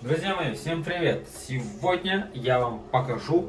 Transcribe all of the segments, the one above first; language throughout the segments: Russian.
Друзья мои, всем привет! Сегодня я вам покажу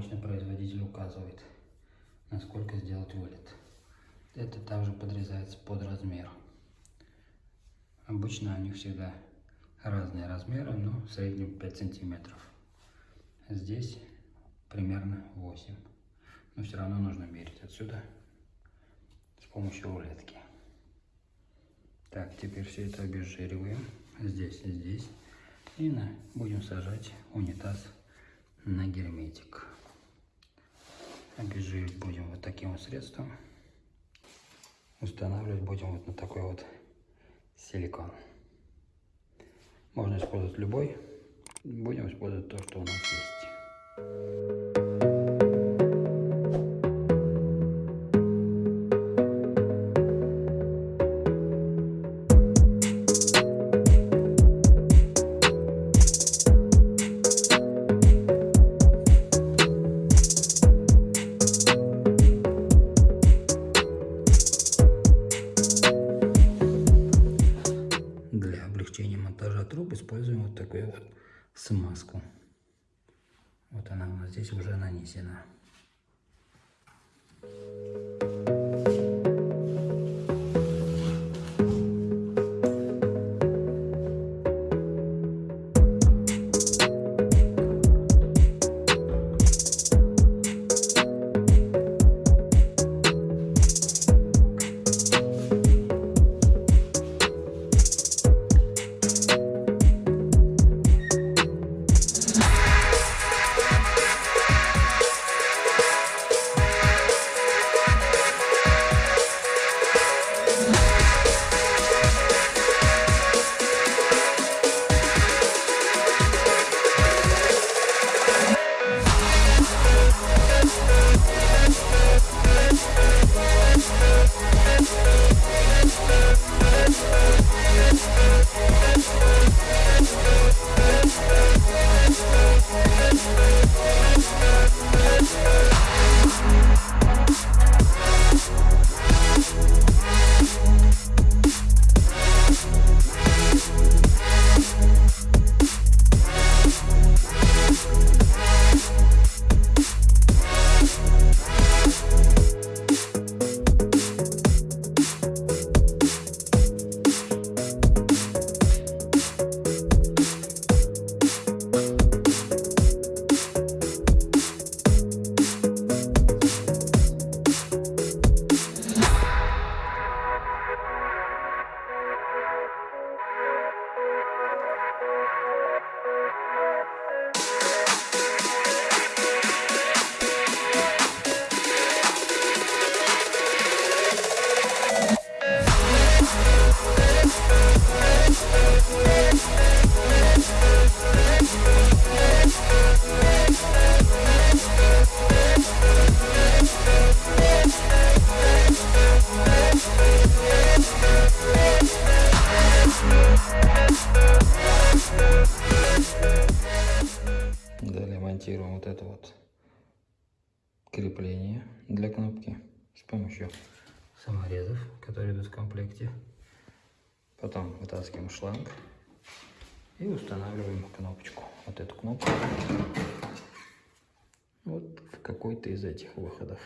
обычно производитель указывает, насколько сделать вылет. Это также подрезается под размер. Обычно они всегда разные размеры, но в среднем 5 сантиметров. Здесь примерно 8. Но все равно нужно мерить отсюда с помощью рулетки. Так, теперь все это обезжириваем здесь и здесь. И на, будем сажать унитаз на герметик. Обезжиривать будем вот таким вот средством. Устанавливать будем вот на такой вот силикон. Можно использовать любой. Будем использовать то, что у нас есть. Смазку. Вот она у нас здесь уже нанесена. монтируем Yes. Крепление для кнопки с помощью саморезов, которые идут в комплекте. Потом вытаскиваем шланг и устанавливаем кнопочку. Вот эту кнопку. Вот в какой-то из этих выходов.